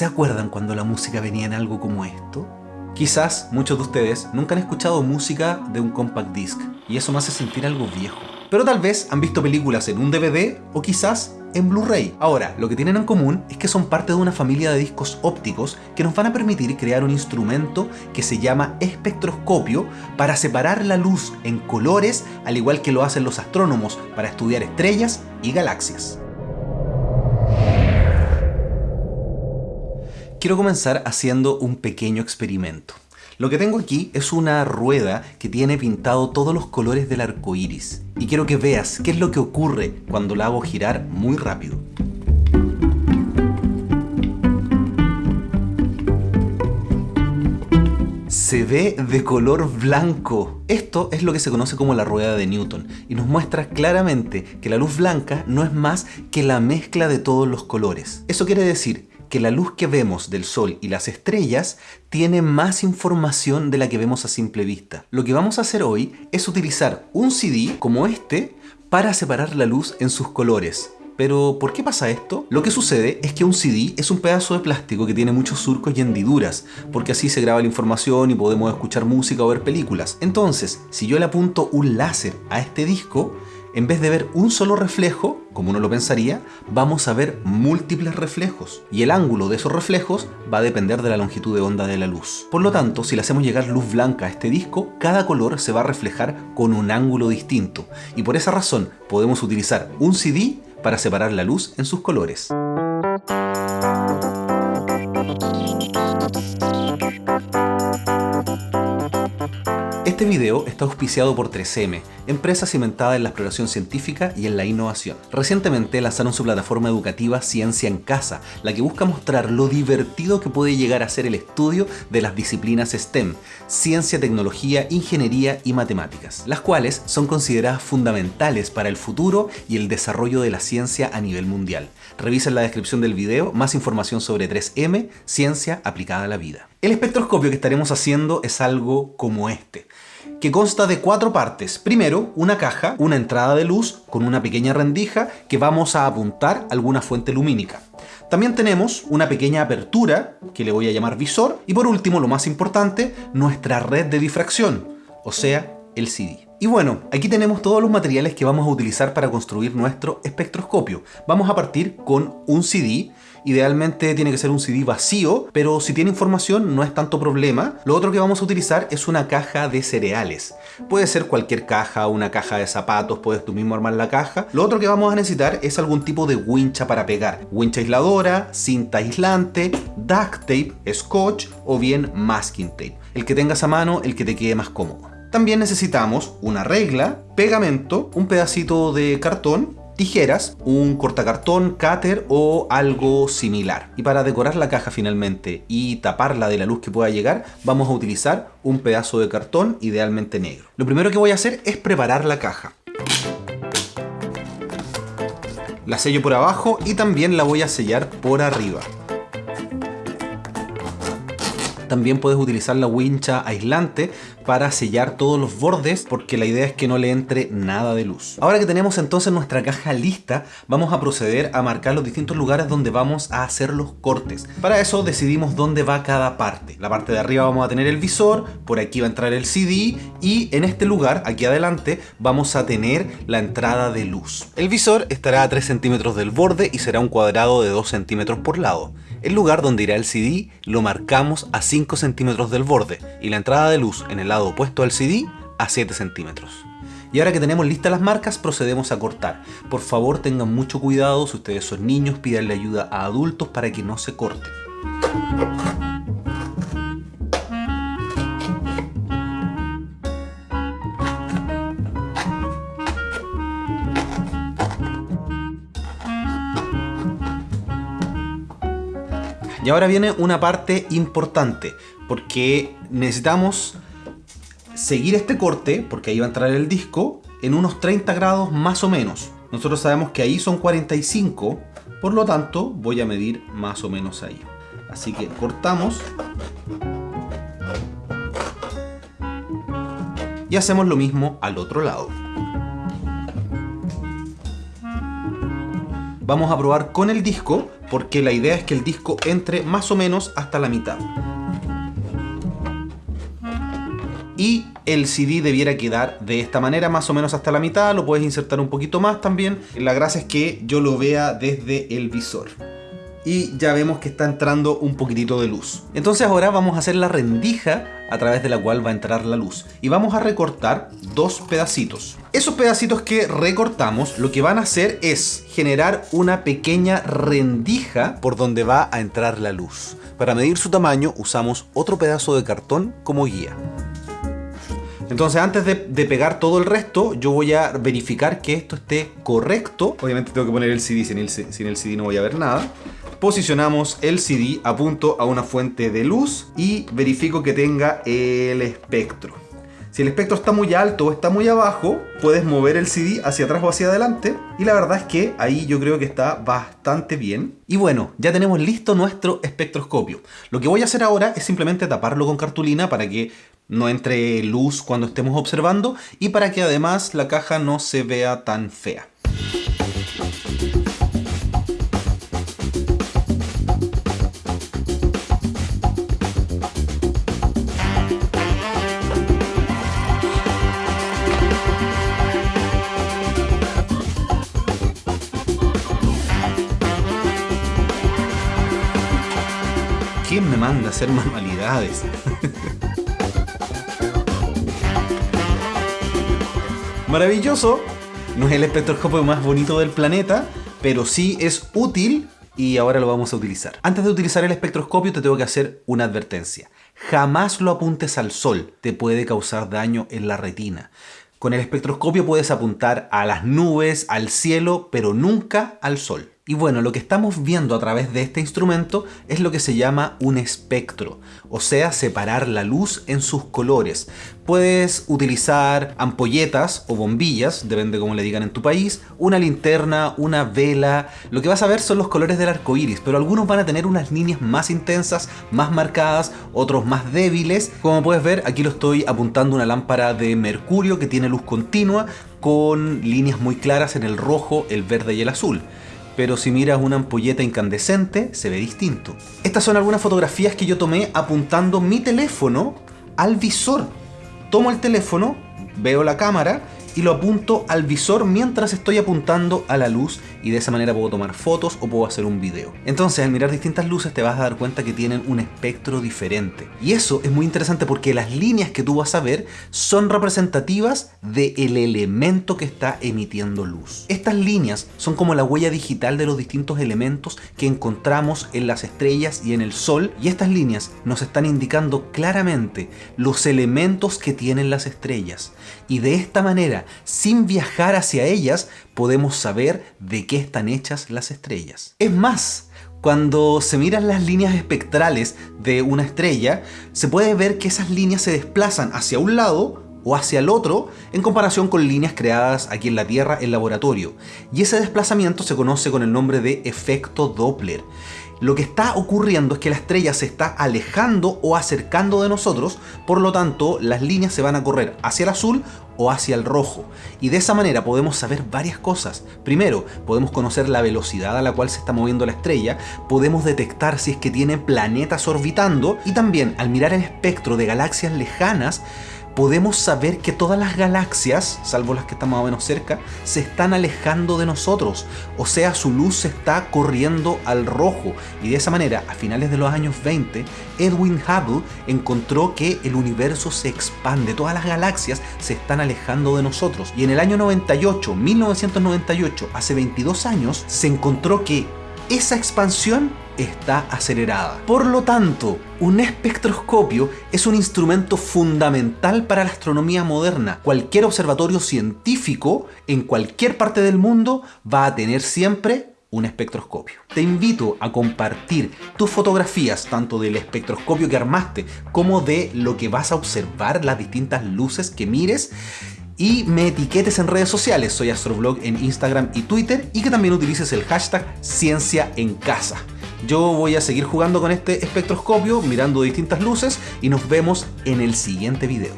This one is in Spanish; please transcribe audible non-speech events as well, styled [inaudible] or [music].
¿Se acuerdan cuando la música venía en algo como esto? Quizás muchos de ustedes nunca han escuchado música de un compact disc y eso me hace sentir algo viejo. Pero tal vez han visto películas en un DVD o quizás en Blu-ray. Ahora, lo que tienen en común es que son parte de una familia de discos ópticos que nos van a permitir crear un instrumento que se llama espectroscopio para separar la luz en colores al igual que lo hacen los astrónomos para estudiar estrellas y galaxias. Quiero comenzar haciendo un pequeño experimento. Lo que tengo aquí es una rueda que tiene pintado todos los colores del arco iris. Y quiero que veas qué es lo que ocurre cuando la hago girar muy rápido. se ve de color blanco. Esto es lo que se conoce como la rueda de Newton y nos muestra claramente que la luz blanca no es más que la mezcla de todos los colores. Eso quiere decir que la luz que vemos del Sol y las estrellas tiene más información de la que vemos a simple vista. Lo que vamos a hacer hoy es utilizar un CD como este para separar la luz en sus colores. Pero, ¿por qué pasa esto? Lo que sucede es que un CD es un pedazo de plástico que tiene muchos surcos y hendiduras, porque así se graba la información y podemos escuchar música o ver películas. Entonces, si yo le apunto un láser a este disco, en vez de ver un solo reflejo, como uno lo pensaría, vamos a ver múltiples reflejos. Y el ángulo de esos reflejos va a depender de la longitud de onda de la luz. Por lo tanto, si le hacemos llegar luz blanca a este disco, cada color se va a reflejar con un ángulo distinto. Y por esa razón podemos utilizar un CD para separar la luz en sus colores. Video está auspiciado por 3M, empresa cimentada en la exploración científica y en la innovación. Recientemente lanzaron su plataforma educativa Ciencia en Casa, la que busca mostrar lo divertido que puede llegar a ser el estudio de las disciplinas STEM, ciencia, tecnología, ingeniería y matemáticas, las cuales son consideradas fundamentales para el futuro y el desarrollo de la ciencia a nivel mundial. Revisa en la descripción del video más información sobre 3M, ciencia aplicada a la vida. El espectroscopio que estaremos haciendo es algo como este que consta de cuatro partes. Primero, una caja, una entrada de luz con una pequeña rendija que vamos a apuntar a alguna fuente lumínica. También tenemos una pequeña apertura, que le voy a llamar visor, y por último, lo más importante, nuestra red de difracción, o sea, el CD. Y bueno, aquí tenemos todos los materiales que vamos a utilizar para construir nuestro espectroscopio. Vamos a partir con un CD, idealmente tiene que ser un CD vacío, pero si tiene información no es tanto problema. Lo otro que vamos a utilizar es una caja de cereales. Puede ser cualquier caja, una caja de zapatos, puedes tú mismo armar la caja. Lo otro que vamos a necesitar es algún tipo de wincha para pegar. Wincha aisladora, cinta aislante, duct tape, scotch o bien masking tape. El que tengas a mano, el que te quede más cómodo. También necesitamos una regla, pegamento, un pedacito de cartón, tijeras, un cortacartón, cáter o algo similar. Y para decorar la caja finalmente y taparla de la luz que pueda llegar, vamos a utilizar un pedazo de cartón, idealmente negro. Lo primero que voy a hacer es preparar la caja. La sello por abajo y también la voy a sellar por arriba. También puedes utilizar la wincha aislante para sellar todos los bordes porque la idea es que no le entre nada de luz. Ahora que tenemos entonces nuestra caja lista, vamos a proceder a marcar los distintos lugares donde vamos a hacer los cortes. Para eso decidimos dónde va cada parte. La parte de arriba vamos a tener el visor, por aquí va a entrar el CD y en este lugar, aquí adelante, vamos a tener la entrada de luz. El visor estará a 3 centímetros del borde y será un cuadrado de 2 centímetros por lado. El lugar donde irá el CD lo marcamos a 5 centímetros del borde y la entrada de luz en el lado opuesto al CD a 7 centímetros. Y ahora que tenemos listas las marcas, procedemos a cortar. Por favor tengan mucho cuidado, si ustedes son niños, pídanle ayuda a adultos para que no se corten. Y ahora viene una parte importante, porque necesitamos seguir este corte, porque ahí va a entrar el disco, en unos 30 grados más o menos. Nosotros sabemos que ahí son 45, por lo tanto voy a medir más o menos ahí. Así que cortamos. Y hacemos lo mismo al otro lado. Vamos a probar con el disco, porque la idea es que el disco entre más o menos hasta la mitad. Y el CD debiera quedar de esta manera, más o menos hasta la mitad, lo puedes insertar un poquito más también. La gracia es que yo lo vea desde el visor y ya vemos que está entrando un poquitito de luz. Entonces ahora vamos a hacer la rendija a través de la cual va a entrar la luz. Y vamos a recortar dos pedacitos. Esos pedacitos que recortamos lo que van a hacer es generar una pequeña rendija por donde va a entrar la luz. Para medir su tamaño usamos otro pedazo de cartón como guía. Entonces antes de, pegar todo el resto, yo voy a verificar que esto esté correcto. Obviamente tengo que poner el CD, sin el, sin el CD no voy a ver nada posicionamos el CD, apunto a una fuente de luz y verifico que tenga el espectro. Si el espectro está muy alto o está muy abajo, puedes mover el CD hacia atrás o hacia adelante. Y la verdad es que ahí yo creo que está bastante bien. Y bueno, ya tenemos listo nuestro espectroscopio. Lo que voy a hacer ahora es simplemente taparlo con cartulina para que no entre luz cuando estemos observando y para que además la caja no se vea tan fea. ¿Quién me manda a hacer manualidades? [laughs] Maravilloso. No es el espectroscopio más bonito del planeta, pero sí es útil y ahora lo vamos a utilizar. Antes de utilizar el espectroscopio te tengo que hacer una advertencia. Jamás lo apuntes al sol, te puede causar daño en la retina. Con el espectroscopio puedes apuntar a las nubes, al cielo, pero nunca al sol. Y bueno, lo que estamos viendo a través de este instrumento es lo que se llama un espectro, o sea, separar la luz en sus colores. Puedes utilizar ampolletas o bombillas, depende cómo le digan en tu país, una linterna, una vela. Lo que vas a ver son los colores del arco iris, pero algunos van a tener unas líneas más intensas, más marcadas, otros más débiles. Como puedes ver, aquí lo estoy apuntando una lámpara de mercurio que tiene luz continua con líneas muy claras en el rojo, el verde y el azul pero si miras una ampolleta incandescente se ve distinto. Estas son algunas fotografías que yo tomé apuntando mi teléfono al visor. Tomo el teléfono, veo la cámara y lo apunto al visor mientras estoy apuntando a la luz y de esa manera puedo tomar fotos o puedo hacer un video. Entonces al mirar distintas luces te vas a dar cuenta que tienen un espectro diferente. Y eso es muy interesante porque las líneas que tú vas a ver son representativas del elemento que está emitiendo luz. Estas líneas son como la huella digital de los distintos elementos que encontramos en las estrellas y en el sol y estas líneas nos están indicando claramente los elementos que tienen las estrellas. Y de esta manera, sin viajar hacia ellas, podemos saber de qué están hechas las estrellas. Es más, cuando se miran las líneas espectrales de una estrella, se puede ver que esas líneas se desplazan hacia un lado o hacia el otro en comparación con líneas creadas aquí en la Tierra en laboratorio. Y ese desplazamiento se conoce con el nombre de efecto Doppler. Lo que está ocurriendo es que la estrella se está alejando o acercando de nosotros, por lo tanto las líneas se van a correr hacia el azul o hacia el rojo. Y de esa manera podemos saber varias cosas. Primero, podemos conocer la velocidad a la cual se está moviendo la estrella, podemos detectar si es que tiene planetas orbitando y también al mirar el espectro de galaxias lejanas, podemos saber que todas las galaxias, salvo las que están más o menos cerca, se están alejando de nosotros. O sea, su luz se está corriendo al rojo. Y de esa manera, a finales de los años 20, Edwin Hubble encontró que el universo se expande. Todas las galaxias se están alejando de nosotros. Y en el año 98, 1998, hace 22 años, se encontró que esa expansión está acelerada. Por lo tanto, un espectroscopio es un instrumento fundamental para la astronomía moderna. Cualquier observatorio científico en cualquier parte del mundo va a tener siempre un espectroscopio. Te invito a compartir tus fotografías tanto del espectroscopio que armaste como de lo que vas a observar, las distintas luces que mires y me etiquetes en redes sociales, soy Astroblog en Instagram y Twitter y que también utilices el hashtag Ciencia en Casa. Yo voy a seguir jugando con este espectroscopio, mirando distintas luces y nos vemos en el siguiente video.